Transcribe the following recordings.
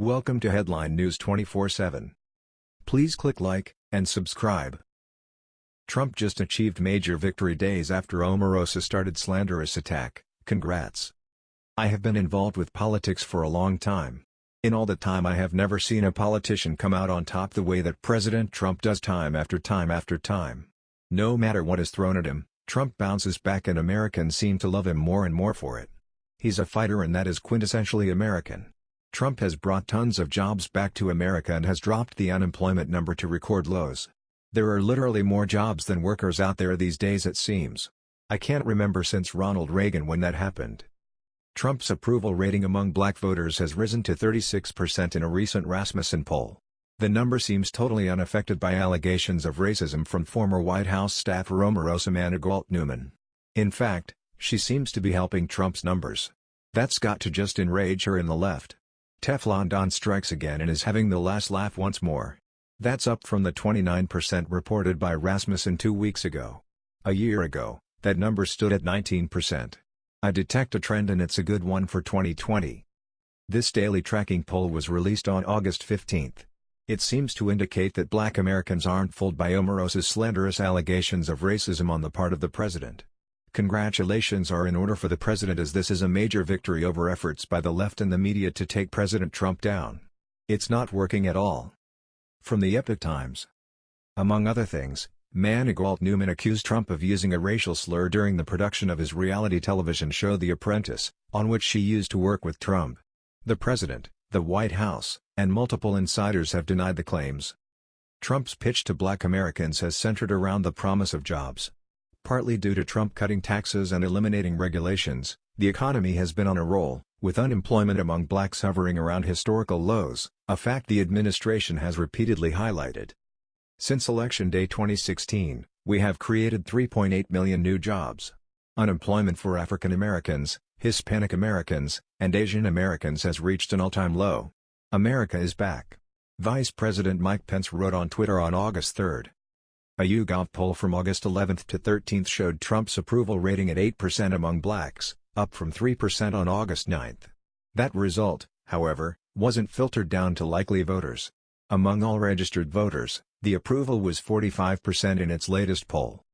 Welcome to Headline News 24/7. Please click like and subscribe. Trump just achieved major victory days after Omarosa started slanderous attack. Congrats. I have been involved with politics for a long time. In all the time I have never seen a politician come out on top the way that President Trump does time after time after time. No matter what is thrown at him, Trump bounces back and Americans seem to love him more and more for it. He's a fighter and that is quintessentially American. Trump has brought tons of jobs back to America and has dropped the unemployment number to record lows. There are literally more jobs than workers out there these days it seems. I can't remember since Ronald Reagan when that happened. Trump's approval rating among black voters has risen to 36% in a recent Rasmussen poll. The number seems totally unaffected by allegations of racism from former White House staffer Omarosa Manigault Newman. In fact, she seems to be helping Trump's numbers. That's got to just enrage her in the left. Teflon Don strikes again and is having the last laugh once more. That's up from the 29% reported by Rasmussen two weeks ago. A year ago, that number stood at 19%. I detect a trend and it's a good one for 2020. This daily tracking poll was released on August 15. It seems to indicate that black Americans aren't fooled by Omarosa's slanderous allegations of racism on the part of the president. Congratulations are in order for the president as this is a major victory over efforts by the left and the media to take President Trump down. It's not working at all. From the Epoch Times. Among other things, Manigault Newman accused Trump of using a racial slur during the production of his reality television show The Apprentice, on which she used to work with Trump. The president, the White House, and multiple insiders have denied the claims. Trump's pitch to black Americans has centered around the promise of jobs, Partly due to Trump cutting taxes and eliminating regulations, the economy has been on a roll, with unemployment among blacks hovering around historical lows, a fact the administration has repeatedly highlighted. Since Election Day 2016, we have created 3.8 million new jobs. Unemployment for African Americans, Hispanic Americans, and Asian Americans has reached an all-time low. America is back. Vice President Mike Pence wrote on Twitter on August 3. A YouGov poll from August 11 to 13 showed Trump's approval rating at 8% among blacks, up from 3% on August 9. That result, however, wasn't filtered down to likely voters. Among all registered voters, the approval was 45% in its latest poll.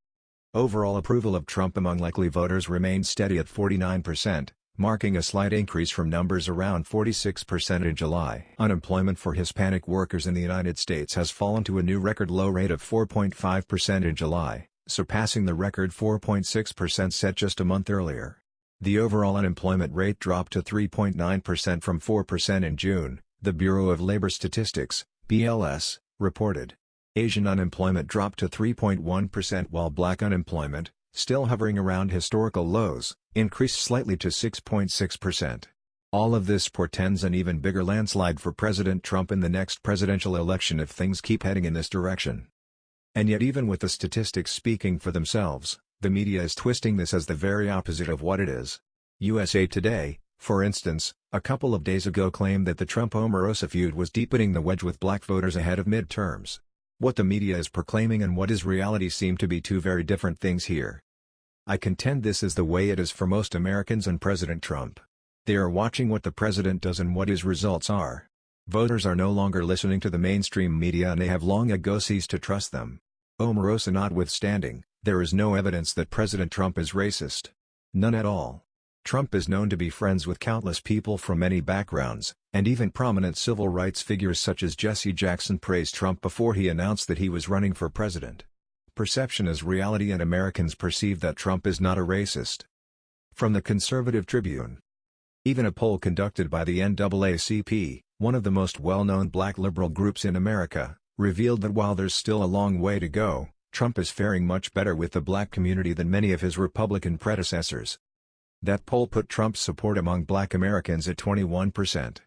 Overall approval of Trump among likely voters remained steady at 49%, marking a slight increase from numbers around 46% in July. Unemployment for Hispanic workers in the United States has fallen to a new record low rate of 4.5% in July, surpassing the record 4.6% set just a month earlier. The overall unemployment rate dropped to 3.9% from 4% in June, the Bureau of Labor Statistics, BLS, reported. Asian unemployment dropped to 3.1% while black unemployment, still hovering around historical lows, increased slightly to 6.6%. All of this portends an even bigger landslide for President Trump in the next presidential election if things keep heading in this direction. And yet even with the statistics speaking for themselves, the media is twisting this as the very opposite of what it is. USA Today, for instance, a couple of days ago claimed that the Trump-Omarosa feud was deepening the wedge with black voters ahead of midterms. What the media is proclaiming and what is reality seem to be two very different things here. I contend this is the way it is for most Americans and President Trump. They are watching what the president does and what his results are. Voters are no longer listening to the mainstream media and they have long ago ceased to trust them. Omarosa notwithstanding, there is no evidence that President Trump is racist. None at all. Trump is known to be friends with countless people from many backgrounds, and even prominent civil rights figures such as Jesse Jackson praised Trump before he announced that he was running for president. Perception is reality and Americans perceive that Trump is not a racist. From the Conservative Tribune Even a poll conducted by the NAACP, one of the most well-known black liberal groups in America, revealed that while there's still a long way to go, Trump is faring much better with the black community than many of his Republican predecessors. That poll put Trump's support among black Americans at 21%.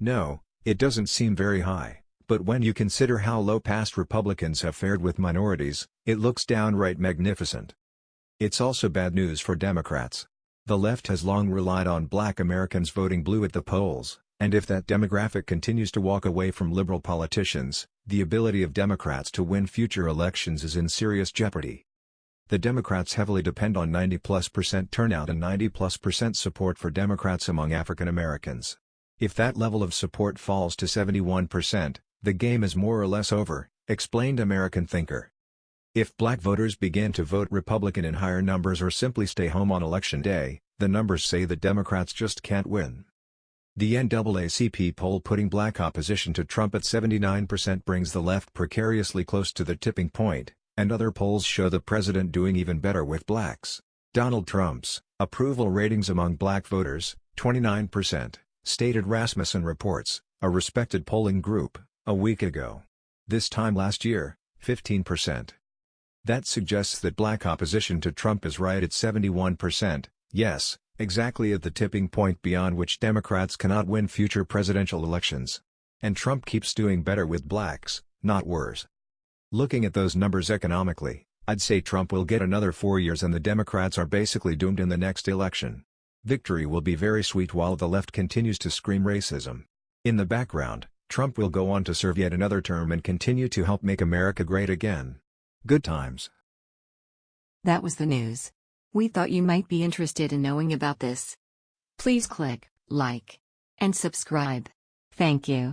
No, it doesn't seem very high, but when you consider how low past Republicans have fared with minorities, it looks downright magnificent. It's also bad news for Democrats. The left has long relied on black Americans voting blue at the polls, and if that demographic continues to walk away from liberal politicians, the ability of Democrats to win future elections is in serious jeopardy. The Democrats heavily depend on 90-plus percent turnout and 90-plus percent support for Democrats among African Americans. If that level of support falls to 71%, the game is more or less over, explained American thinker. If black voters begin to vote Republican in higher numbers or simply stay home on election day, the numbers say that Democrats just can't win. The NAACP poll putting black opposition to Trump at 79% brings the left precariously close to the tipping point, and other polls show the president doing even better with blacks. Donald Trump's approval ratings among black voters, 29%, stated Rasmussen Reports, a respected polling group, a week ago. This time last year, 15%. That suggests that black opposition to Trump is right at 71%, yes, exactly at the tipping point beyond which Democrats cannot win future presidential elections. And Trump keeps doing better with blacks, not worse. Looking at those numbers economically, I'd say Trump will get another four years and the Democrats are basically doomed in the next election. Victory will be very sweet while the left continues to scream racism. In the background, Trump will go on to serve yet another term and continue to help make America great again. Good times. That was the news. We thought you might be interested in knowing about this. Please click like and subscribe. Thank you.